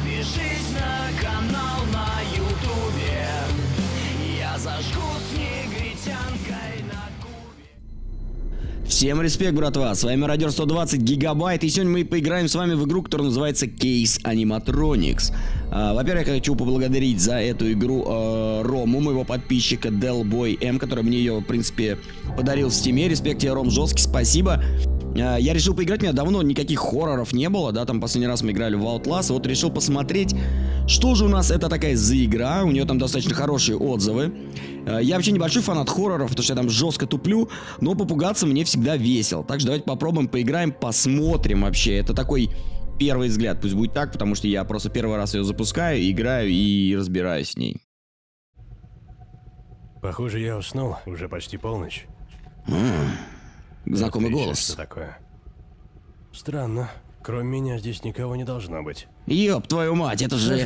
Подпишись на канал на ютубе Я зажгу с негритянкой на кубе Всем респект, братва, с вами Радио 120 Гигабайт, и сегодня мы поиграем с вами в игру, которая называется Case Animatronics. А, Во-первых, я хочу поблагодарить за эту игру э, Рому, моего подписчика Delboy M, который мне ее, в принципе, подарил в стиме. Респект тебе, Ром, жесткий, спасибо. А, Я решил поиграть, у меня давно никаких хорроров не было, да, там последний раз мы играли в Outlast, вот решил посмотреть, что же у нас это такая за игра, у нее там достаточно хорошие отзывы. Э, Я вообще небольшой фанат хорроров, потому что я там жестко туплю, но попугаться мне всегда весело. Так что давайте попробуем, поиграем, посмотрим вообще. Это такой первый взгляд, пусть будет так, потому что я просто первый раз ее запускаю, играю и разбираюсь с ней. Похоже, я уснул. Уже почти полночь. Знакомый голос. Что такое? Странно. Кроме меня здесь никого не должно быть. Ёб твою мать, это же.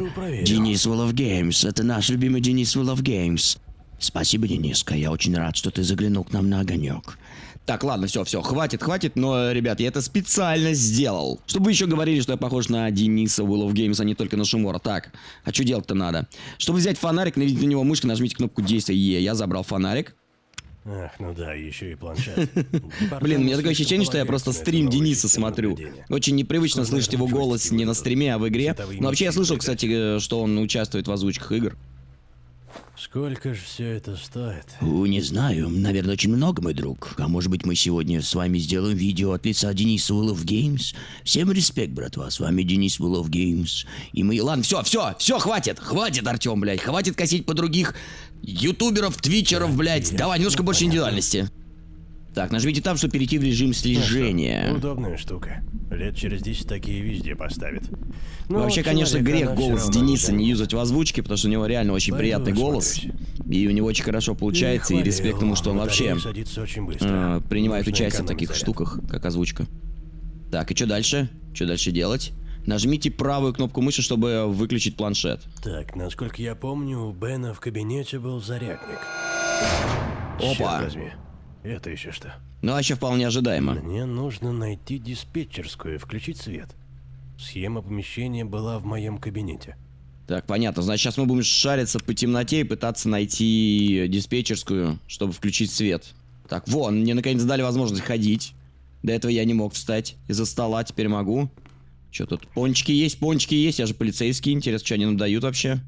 Денис of Games. Это наш любимый Денис of Games. Спасибо, Дениска. Я очень рад, что ты заглянул к нам на огонек. Так, ладно, все, все, хватит, хватит, но, ребят, я это специально сделал. Чтобы вы еще говорили, что я похож на Дениса Will of Games, а не только на Шимора. Так, а что делать-то надо? Чтобы взять фонарик, наведите на него мышкой, нажмите кнопку действия Е. Я забрал фонарик. Ах, ну да, еще и планшет. Блин, у меня такое ощущение, что я просто стрим Дениса смотрю. Очень непривычно слышать его голос не на стриме, а в игре. Но вообще я слышал, кстати, э, что он участвует в озвучках игр. Сколько же все это стоит? У, не знаю, наверное, очень много, мой друг. А может быть, мы сегодня с вами сделаем видео от лица Дениса of Games? Всем респект, братва, с вами Денис of Games. И мы... Ладно, все, все, все, хватит, хватит, Артем, блядь, хватит косить по других ютуберов, твичеров, блядь. Давай, немножко больше индивидуальности. Так, нажмите там, чтобы перейти в режим слежения. Удобная штука. Лет через 10 такие везде поставят. Ну, Вообще, вот конечно, грех голос Дениса не юзать в озвучке, потому что у него реально очень Пойду приятный голос. И у него очень хорошо получается, и, хвалил. респект ему, что он вообще э, принимает Нужно участие в таких заряд. штуках, как озвучка. Так, и что дальше? Что дальше делать? Нажмите правую кнопку мыши, чтобы выключить планшет. Так, насколько я помню, у Бена в кабинете был зарядник. Опа. Черт возьми. Это еще что? Ну, вообще вполне ожидаемо. Мне нужно найти диспетчерскую и включить свет. Схема помещения была в моем кабинете. Так, понятно. Значит, сейчас мы будем шариться по темноте и пытаться найти диспетчерскую, чтобы включить свет. Так, вон, мне наконец дали возможность ходить. До этого я не мог встать из-за стола, теперь могу. Что тут? Пончики есть, пончики есть, я же полицейский. Интересно, что они нам дают вообще?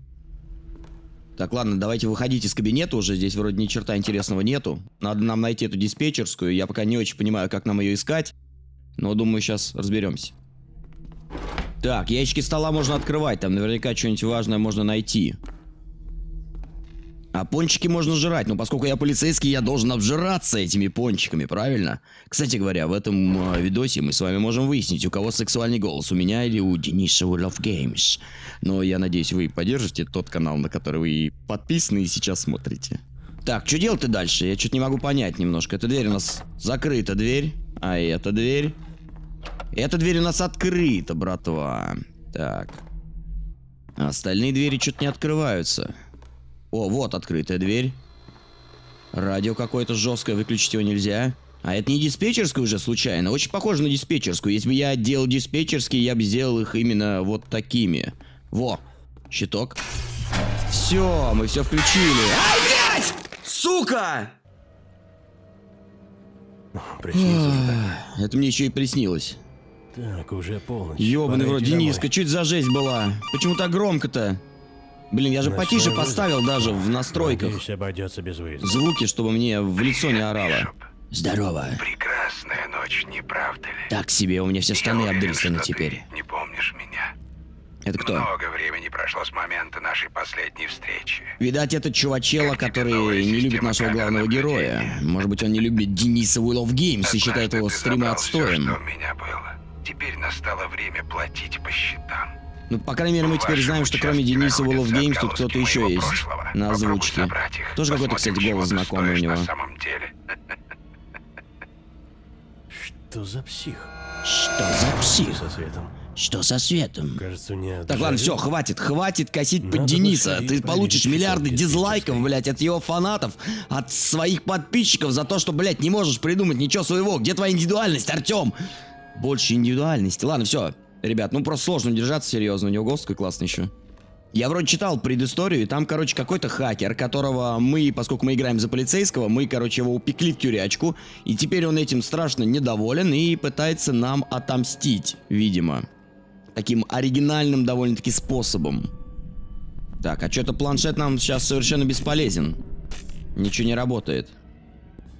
Так, ладно, давайте выходить из кабинета уже. Здесь вроде ни черта интересного нету. Надо нам найти эту диспетчерскую. Я пока не очень понимаю, как нам ее искать. Но думаю, сейчас разберемся. Так, ящики стола можно открывать, там наверняка что-нибудь важное можно найти. А пончики можно жрать, но поскольку я полицейский, я должен обжираться этими пончиками, правильно? Кстати говоря, в этом э, видосе мы с вами можем выяснить, у кого сексуальный голос, у меня или у Дениса of Games. Но я надеюсь, вы поддержите тот канал, на который вы подписаны и сейчас смотрите. Так, что делать-то дальше? Я что-то не могу понять немножко. Эта дверь у нас закрыта дверь, а эта дверь... Эта дверь у нас открыта, братва. Так. Остальные двери что-то не открываются. О, вот открытая дверь. Радио какое-то жесткое, выключить его нельзя. А это не диспетчерская уже случайно? Очень похоже на диспетчерскую. Если бы я делал диспетчерские, я бы сделал их именно вот такими. Во, щиток. Все, мы все включили. Ай, блядь! Сука! Так. Это мне еще и приснилось. Так, уже полночь. Ёбаный в Пора рот, идти домой. Дениска, это за жесть была? Почему так громко-то? Блин, я же Ночной потише вызов. поставил даже в настройках. Надеюсь, обойдется без выезда. Звуки, чтобы мне в лицо не орало. Здорово. Прекрасная ночь, не правда ли? Так себе, у меня все штаны уверен, обдрисаны теперь. Не помнишь меня? Это кто? Много времени прошло с момента нашей последней встречи. Видать, это чувачела, Как который не любит нашего главного героя. Может быть, он не любит Дениса Will of Games и считает его стримы отстоем. что у меня было. Теперь настало время платить по счетам. Ну, по крайней мере, мы теперь знаем, что кроме Дениса находятся Games тут кто-то еще есть прошлого. на озвучке. Тоже какой-то, кстати, голос знакомый у него. На самом деле. Что за псих? Что за псих? Со светом. Что со светом? Кажется, мне Так, ладно, все, хватит, хватит косить под Надо Дениса. сходить, Ты получишь миллиарды дизлайков, блядь, от его фанатов, от своих подписчиков за то, что, блядь, не можешь придумать ничего своего. Где твоя индивидуальность, Артем? Больше индивидуальности. Ладно, все. Ребят, ну просто сложно держаться, серьезно. У него голос такой классный еще. Я вроде читал предысторию, и там, короче, какой-то хакер, которого мы, поскольку мы играем за полицейского, мы, короче, его упекли в тюрячку, и теперь он этим страшно недоволен и пытается нам отомстить, видимо. Таким оригинальным довольно-таки способом. Так, а что-то планшет нам сейчас совершенно бесполезен. Ничего не работает.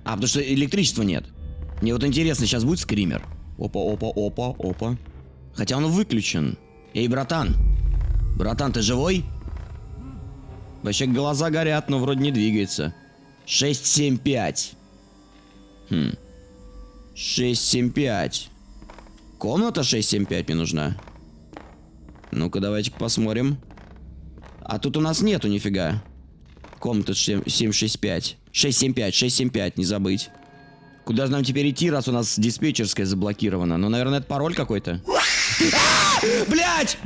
А, потому что электричества нет. Мне вот интересно, сейчас будет скример? Опа, опа, опа, опа. Хотя он выключен. Эй, братан. Братан, ты живой? Вообще глаза горят, но вроде не двигается. 675. Хм. 675. Комната 675 мне нужна. Ну-ка, давайте-ка посмотрим. А тут у нас нету нифига. Комната 765. 675, 675, не забыть. Куда же нам теперь идти, раз у нас диспетчерская заблокирована? Ну, наверное, это пароль какой-то. Блять!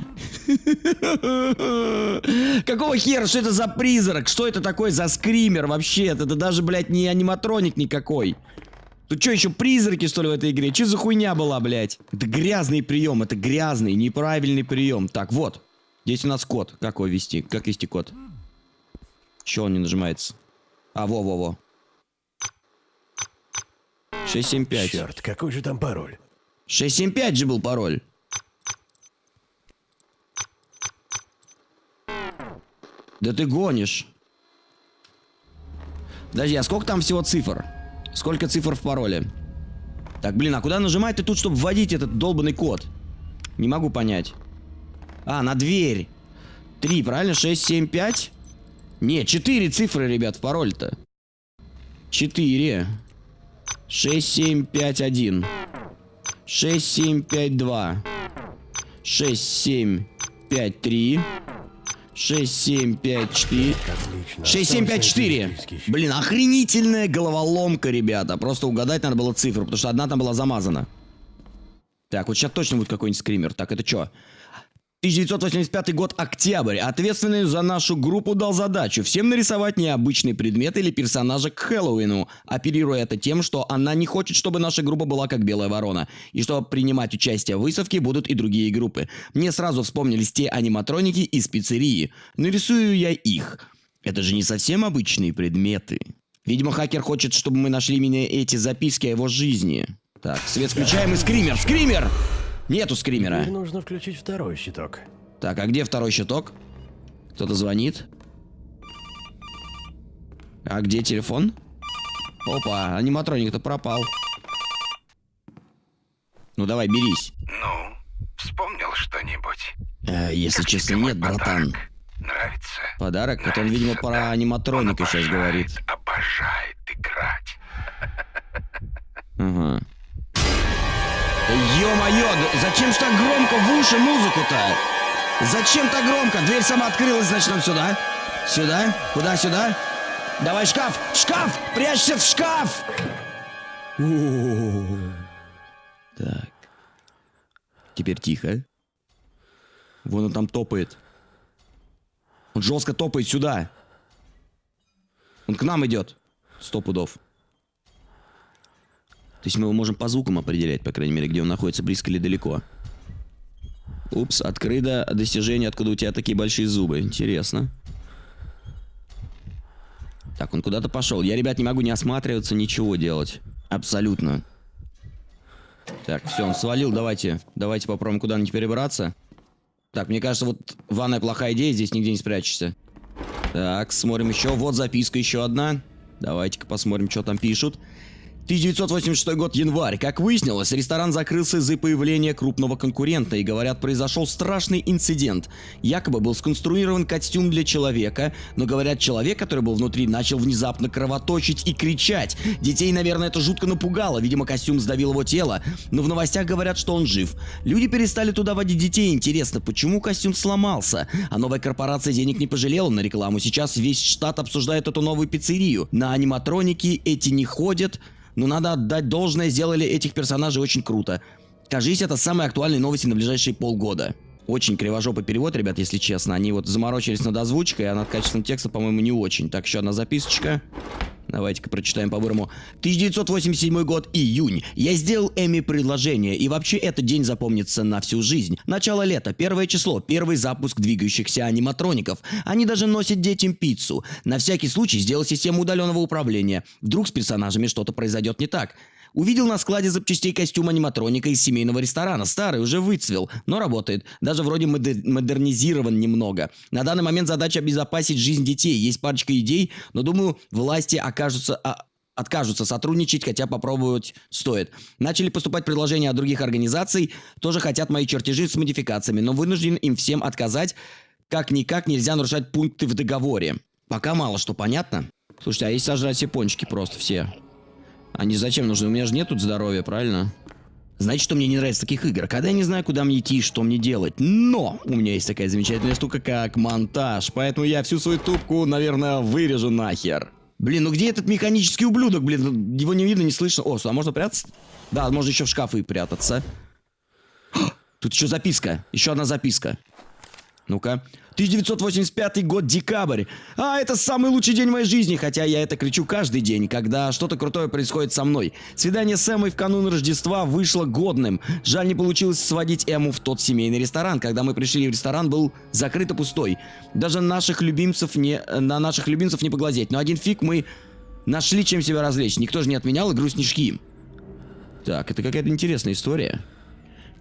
Какого хера? Что это за призрак? Что это такое за скример вообще? Это даже, блядь, не аниматроник никакой. Тут что, еще призраки, что ли, в этой игре? Че за хуйня была, блядь? Это грязный прием, это грязный, неправильный прием. Так, вот. Здесь у нас код. Как его вести? Как вести код? Че он не нажимается? А, во-во-во. 675. Черт, какой же там пароль? 675 же был пароль. Да ты гонишь. Подожди, а сколько там всего цифр? Сколько цифр в пароле? Так, блин, а куда нажимать ты тут, чтобы вводить этот долбанный код? Не могу понять. А, на дверь. Три, правильно? 6, 7, 5? Не, 4 цифры, ребят, в пароль-то. 4. 6, 7, 5, 1. 6, 7, 5, 2. 6, 7, 5, 3. 6, 7, 5, 4. Отлично. 6, 7, 5, Осталось 4. найти списки еще. Блин, охренительная головоломка, ребята. Просто угадать надо было цифру, потому что одна там была замазана. Так, вот сейчас точно будет какой-нибудь скример. Так, это что? 1985 год, октябрь. Ответственный за нашу группу дал задачу всем нарисовать необычный предмет или персонажа к Хэллоуину, оперируя это тем, что она не хочет, чтобы наша группа была как Белая Ворона, и что принимать участие в выставке будут и другие группы. Мне сразу вспомнились те аниматроники из пиццерии. Нарисую я их. Это же не совсем обычные предметы. Видимо, хакер хочет, чтобы мы нашли именно эти записки о его жизни. Так, свет включаем и скример! Скример! Нету скримера. Теперь нужно включить второй щиток. Так, а где второй щиток? Кто-то звонит. А где телефон? Опа, аниматроник-то пропал. Ну давай, берись. Ну, вспомнил что-нибудь? Э, если Как честно, нет, братан. подарок? Нравится? Подарок? Это он, видимо, Нравится, про да. аниматроника Он сейчас говорит. Обожает Ё-моё, зачем ж так громко в уши музыку-то? Зачем так громко? Дверь сама открылась, значит, нам сюда. Сюда? Куда сюда? Давай шкаф! Шкаф! Прячься в шкаф! Так. Теперь тихо. Вон он там топает. Он жестко топает сюда. Он к нам идет. Сто пудов. То есть мы его можем по звукам определять, по крайней мере, где он находится, близко или далеко. Упс, открыто достижение, откуда у тебя такие большие зубы. Интересно. Так, он куда-то пошел. Я, ребят, не могу не осматриваться, ничего делать. Абсолютно. Так, все, он свалил. Давайте, давайте попробуем куда-нибудь перебраться. Так, мне кажется, вот ванная плохая идея, здесь нигде не спрячешься. Так, смотрим еще. Вот записка еще одна. Давайте-ка посмотрим, что там пишут. 1986 год, январь. Как выяснилось, ресторан закрылся из-за появления крупного конкурента, и, говорят, произошел страшный инцидент. Якобы был сконструирован костюм для человека, но, говорят, человек, который был внутри, начал внезапно кровоточить и кричать. Детей, наверное, это жутко напугало, видимо, костюм сдавил его тело, но в новостях говорят, что он жив. Люди перестали туда водить детей, интересно, почему костюм сломался? А новая корпорация денег не пожалела на рекламу, сейчас весь штат обсуждает эту новую пиццерию. На аниматроники эти не ходят, но надо отдать должное, сделали этих персонажей очень круто. Кажись, это самые актуальные новости на ближайшие полгода. Очень кривожопый перевод, ребят, если честно. Они вот заморочились над озвучкой, а над качеством текста, по-моему, не очень. Так, еще одна записочка. Давайте-ка прочитаем по-бырому. 1987 год, июнь. Я сделал Эми предложение, и вообще этот день запомнится на всю жизнь. Начало лета, первое число, первый запуск двигающихся аниматроников. Они даже носят детям пиццу. На всякий случай сделал систему удаленного управления. Вдруг с персонажами что-то произойдет не так. Увидел на складе запчастей костюм аниматроника из семейного ресторана. Старый, уже выцвел, но работает. Даже вроде модер- модернизирован немного. На данный момент задача обезопасить жизнь детей. Есть парочка идей, но думаю, власти окажутся... а, откажутся сотрудничать, хотя попробовать стоит. Начали поступать предложения от других организаций, тоже хотят мои чертежи с модификациями, но вынужден им всем отказать. Как-никак нельзя нарушать пункты в договоре. Пока мало что понятно. Слушайте, а если сожрать все пончики просто все? Они зачем нужны? У меня же нет тут здоровья, правильно? Знаете, что мне не нравится таких игр? Когда я не знаю, куда мне идти и что мне делать. Но у меня есть такая замечательная штука, как монтаж. Поэтому я всю свою тупку, наверное, вырежу нахер. Блин, ну где этот механический ублюдок? Блин, его не видно, не слышно. О, а можно прятаться? Да, можно еще в шкафы прятаться. Тут еще записка. Еще одна записка. Ну-ка. 1985 год, декабрь. А, это самый лучший день моей жизни, хотя я это кричу каждый день, когда что-то крутое происходит со мной. Свидание с Эммой в канун Рождества вышло годным. Жаль, не получилось сводить Эму в тот семейный ресторан. Когда мы пришли в ресторан, был закрыт и пустой. Даже наших любимцев не, на наших любимцев не поглазеть. Но один фиг мы нашли чем себя развлечь. Никто же не отменял игру снежки. Так, это какая-то интересная история.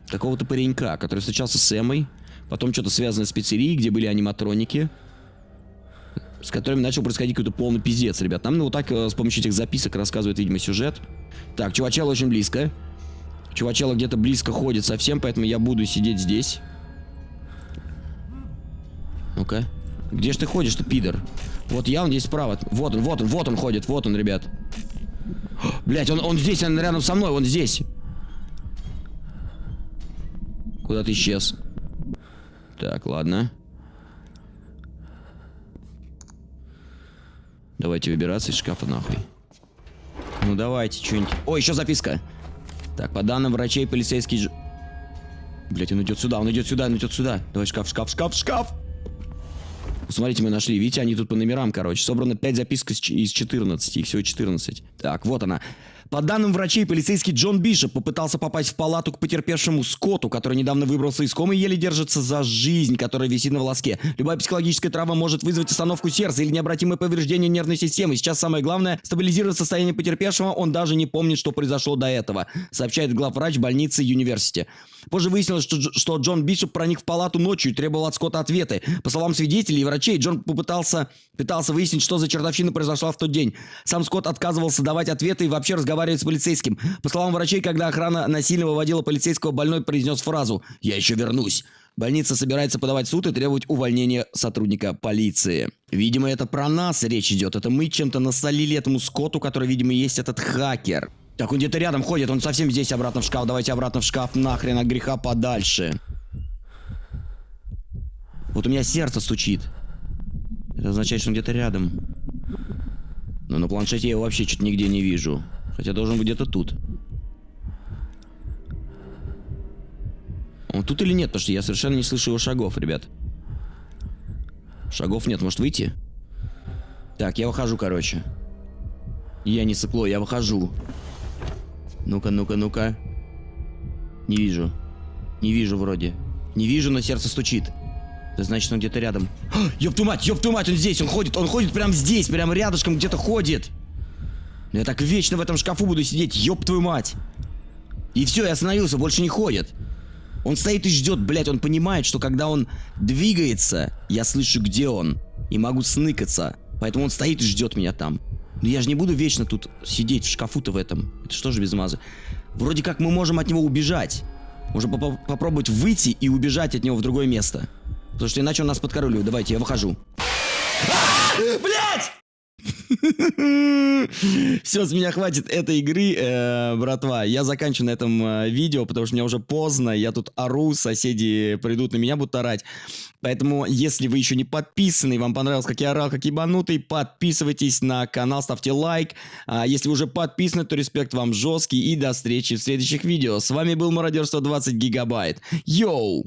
Какого-то паренька, который встречался с Эммой. Потом что-то связано с пиццерией, где были аниматроники. С которыми начал происходить какой-то полный пиздец, ребят. Нам ну, вот так э, с помощью этих записок рассказывает, видимо, сюжет. Так, чувачело очень близко. Чувачело где-то близко ходит совсем, поэтому я буду сидеть здесь. Ну-ка. Где ж ты ходишь, ты пидор? Вот я, он здесь справа. Вот он, вот он, вот он ходит, вот он, ребят. Блять, он, он здесь, он рядом со мной, он здесь. Куда ты исчез? Так, ладно. Давайте выбираться из шкафа нахуй. Ну давайте, что-нибудь. О, еще записка. Так, по данным врачей, полицейский... Ж... Блять, он идет сюда, он идет сюда, он идет сюда. Давай шкаф, шкаф, шкаф, шкаф. Смотрите, мы нашли. Видите, они тут по номерам, короче. Собрано 5 записок из 14. Их всего 14. Так, вот она. По данным врачей, полицейский Джон Бишоп попытался попасть в палату к потерпевшему Скотту, который недавно выбрался из комы и еле держится за жизнь, которая висит на волоске. Любая психологическая травма может вызвать остановку сердца или необратимое повреждение нервной системы. Сейчас самое главное – стабилизировать состояние потерпевшего. Он даже не помнит, что произошло до этого, сообщает главврач больницы Юниверсити. Позже выяснилось, что, что Джон Бишоп проник в палату ночью и требовал от Скотта ответы. По словам свидетелей и врачей, Джон попытался пытался выяснить, что за чертовщина произошла в тот день. Сам Скотт отказывался давать ответы и вообще разговаривать с полицейским. По словам врачей, когда охрана насильно выводила полицейского, больной произнес фразу «Я еще вернусь». Больница собирается подавать суд и требовать увольнения сотрудника полиции. Видимо, это про нас речь идет. Это мы чем-то насолили этому Скотту, который, видимо, есть этот хакер. Так, он где-то рядом ходит, он совсем здесь обратно в шкаф. Давайте обратно в шкаф, нахрен от греха подальше. Вот у меня сердце стучит. Это означает, что он где-то рядом. Но на планшете я его вообще что-то нигде не вижу. Хотя должен быть где-то тут. Он тут или нет? Потому что я совершенно не слышу его шагов, ребят. Шагов нет, может выйти? Так, я выхожу, короче. Я не сыкло, я выхожу. Ну-ка, ну-ка, ну-ка. Не вижу. Не вижу вроде. Не вижу, но сердце стучит. Это значит, он где-то рядом. Ёб твою мать, твою мать, он здесь, он ходит, он ходит прямо здесь, прямо рядышком где-то ходит. Я так вечно в этом шкафу буду сидеть, ёб твою мать. И все, я остановился, больше не ходит. Он стоит и ждет, блядь, он понимает, что когда он двигается, я слышу, где он. И могу сныкаться. Поэтому он стоит и ждет меня там. Но я же не буду вечно тут сидеть в шкафу-то в этом. Это что же без мазы? Вроде как мы можем от него убежать. Можно поп попробовать выйти и убежать от него в другое место. Потому что иначе он нас подкоролюет. Давайте, я выхожу. Блять! Все, с меня хватит этой игры, э, братва. Я заканчиваю на этом э, видео, потому что мне уже поздно. Я тут ору, соседи придут на меня, будут орать. Поэтому, если вы еще не подписаны, вам понравилось, как я орал, как ебанутый, подписывайтесь на канал, ставьте лайк. А если вы уже подписаны, то респект вам жесткий. И до встречи в следующих видео. С вами был Мародерство 20 Гигабайт. Йоу!